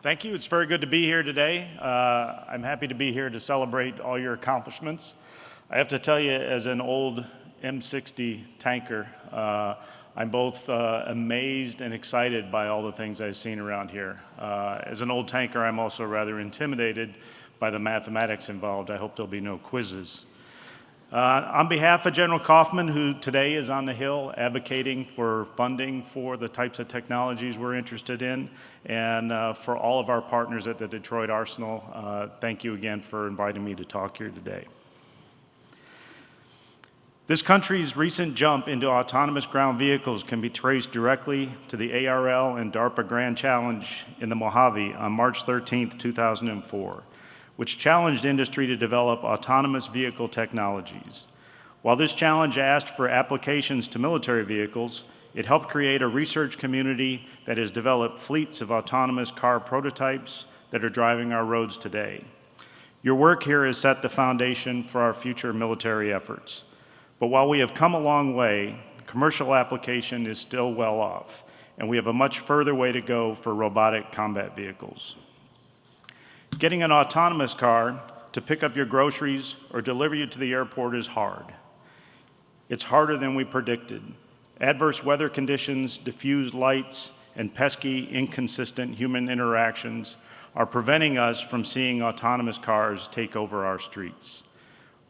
Thank you. It's very good to be here today. Uh, I'm happy to be here to celebrate all your accomplishments. I have to tell you, as an old M60 tanker, uh, I'm both uh, amazed and excited by all the things I've seen around here. Uh, as an old tanker, I'm also rather intimidated by the mathematics involved. I hope there'll be no quizzes. Uh, on behalf of General Coffman, who today is on the Hill advocating for funding for the types of technologies we're interested in, and uh, for all of our partners at the Detroit Arsenal, uh, thank you again for inviting me to talk here today. This country's recent jump into autonomous ground vehicles can be traced directly to the ARL and DARPA Grand Challenge in the Mojave on March 13, 2004 which challenged industry to develop autonomous vehicle technologies. While this challenge asked for applications to military vehicles, it helped create a research community that has developed fleets of autonomous car prototypes that are driving our roads today. Your work here has set the foundation for our future military efforts. But while we have come a long way, commercial application is still well off, and we have a much further way to go for robotic combat vehicles. Getting an autonomous car to pick up your groceries or deliver you to the airport is hard. It's harder than we predicted. Adverse weather conditions, diffused lights, and pesky, inconsistent human interactions are preventing us from seeing autonomous cars take over our streets.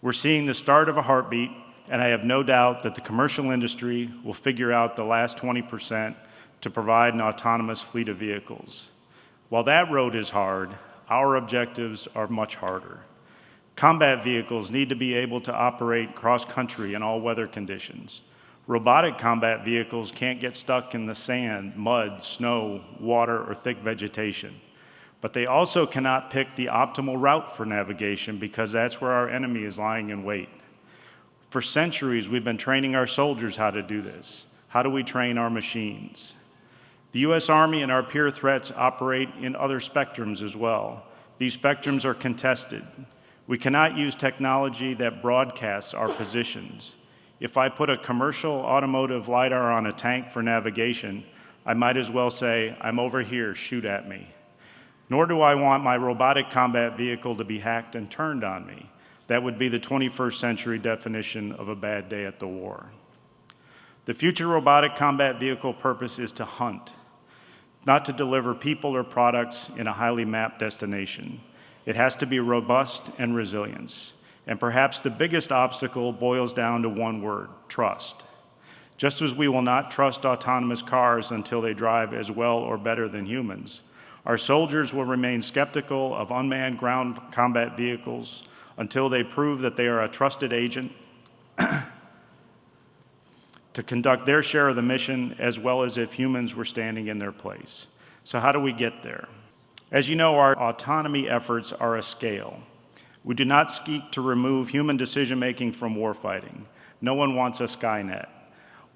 We're seeing the start of a heartbeat, and I have no doubt that the commercial industry will figure out the last 20% to provide an autonomous fleet of vehicles. While that road is hard, our objectives are much harder. Combat vehicles need to be able to operate cross-country in all weather conditions. Robotic combat vehicles can't get stuck in the sand, mud, snow, water, or thick vegetation. But they also cannot pick the optimal route for navigation because that's where our enemy is lying in wait. For centuries, we've been training our soldiers how to do this. How do we train our machines? The U.S. Army and our peer threats operate in other spectrums as well. These spectrums are contested. We cannot use technology that broadcasts our positions. If I put a commercial automotive LiDAR on a tank for navigation, I might as well say, I'm over here, shoot at me. Nor do I want my robotic combat vehicle to be hacked and turned on me. That would be the 21st century definition of a bad day at the war. The future robotic combat vehicle purpose is to hunt not to deliver people or products in a highly mapped destination. It has to be robust and resilience. And perhaps the biggest obstacle boils down to one word, trust. Just as we will not trust autonomous cars until they drive as well or better than humans, our soldiers will remain skeptical of unmanned ground combat vehicles until they prove that they are a trusted agent to conduct their share of the mission as well as if humans were standing in their place. So how do we get there? As you know, our autonomy efforts are a scale. We do not seek to remove human decision-making from warfighting. No one wants a Skynet.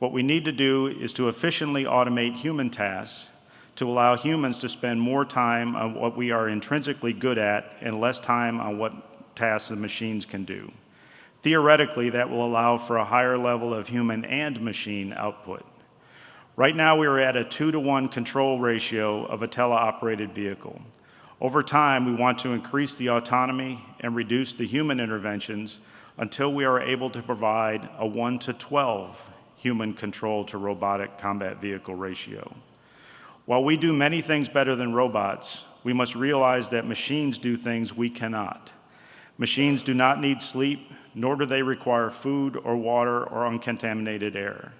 What we need to do is to efficiently automate human tasks to allow humans to spend more time on what we are intrinsically good at and less time on what tasks the machines can do. Theoretically, that will allow for a higher level of human and machine output. Right now, we are at a two to one control ratio of a teleoperated vehicle. Over time, we want to increase the autonomy and reduce the human interventions until we are able to provide a 1 to 12 human control to robotic combat vehicle ratio. While we do many things better than robots, we must realize that machines do things we cannot. Machines do not need sleep, nor do they require food or water or uncontaminated air.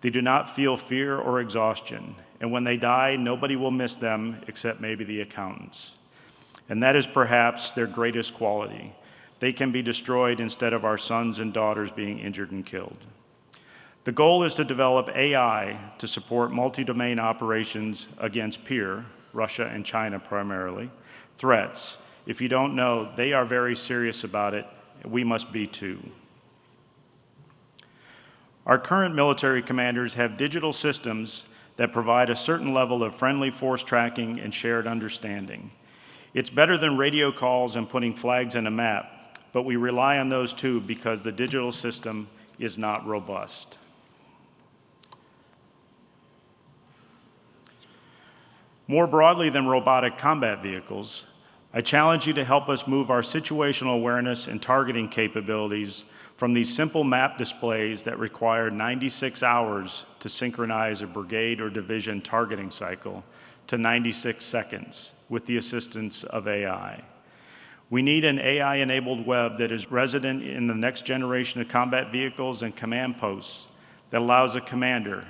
They do not feel fear or exhaustion, and when they die, nobody will miss them except maybe the accountants. And that is perhaps their greatest quality. They can be destroyed instead of our sons and daughters being injured and killed. The goal is to develop AI to support multi-domain operations against peer, Russia and China primarily, threats. If you don't know, they are very serious about it we must be too. Our current military commanders have digital systems that provide a certain level of friendly force tracking and shared understanding. It's better than radio calls and putting flags in a map, but we rely on those too because the digital system is not robust. More broadly than robotic combat vehicles, I challenge you to help us move our situational awareness and targeting capabilities from these simple map displays that require 96 hours to synchronize a brigade or division targeting cycle to 96 seconds with the assistance of AI. We need an AI-enabled web that is resident in the next generation of combat vehicles and command posts that allows a commander,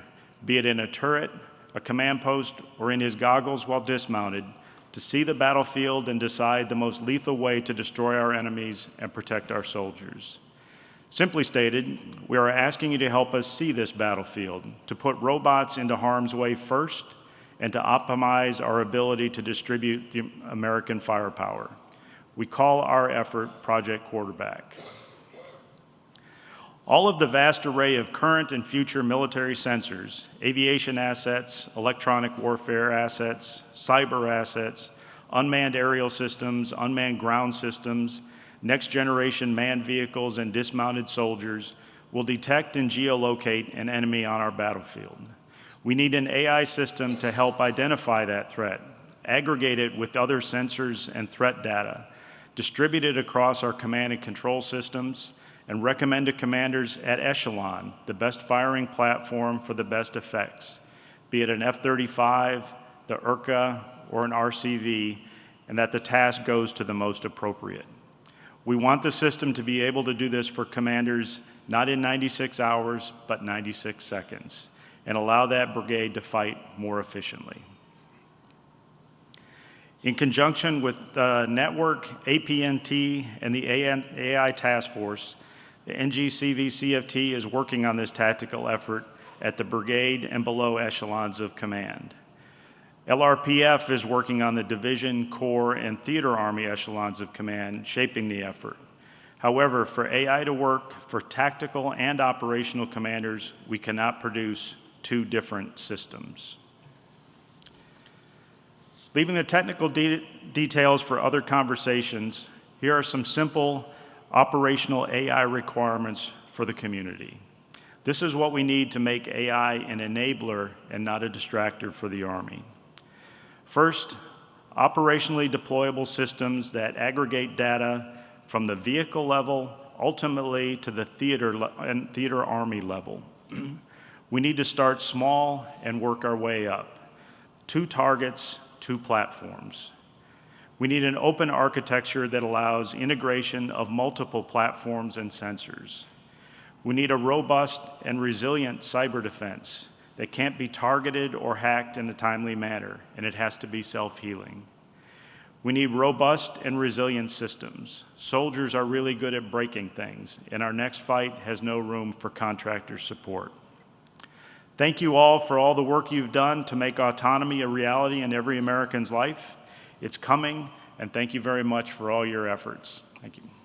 be it in a turret, a command post, or in his goggles while dismounted, to see the battlefield and decide the most lethal way to destroy our enemies and protect our soldiers. Simply stated, we are asking you to help us see this battlefield, to put robots into harm's way first, and to optimize our ability to distribute the American firepower. We call our effort Project Quarterback. All of the vast array of current and future military sensors, aviation assets, electronic warfare assets, cyber assets, unmanned aerial systems, unmanned ground systems, next generation manned vehicles and dismounted soldiers will detect and geolocate an enemy on our battlefield. We need an AI system to help identify that threat, aggregate it with other sensors and threat data, distribute it across our command and control systems, and recommend to commanders at echelon the best firing platform for the best effects, be it an F-35, the ERCA, or an RCV, and that the task goes to the most appropriate. We want the system to be able to do this for commanders not in 96 hours, but 96 seconds, and allow that brigade to fight more efficiently. In conjunction with the network, APNT, and the AI task force, the NGCV-CFT is working on this tactical effort at the brigade and below echelons of command. LRPF is working on the division, corps, and theater army echelons of command, shaping the effort. However, for AI to work for tactical and operational commanders, we cannot produce two different systems. Leaving the technical de details for other conversations, here are some simple operational AI requirements for the community. This is what we need to make AI an enabler and not a distractor for the Army. First, operationally deployable systems that aggregate data from the vehicle level ultimately to the theater and theater army level. we need to start small and work our way up. Two targets, two platforms. We need an open architecture that allows integration of multiple platforms and sensors. We need a robust and resilient cyber defense that can't be targeted or hacked in a timely manner, and it has to be self-healing. We need robust and resilient systems. Soldiers are really good at breaking things, and our next fight has no room for contractor support. Thank you all for all the work you've done to make autonomy a reality in every American's life. It's coming, and thank you very much for all your efforts. Thank you.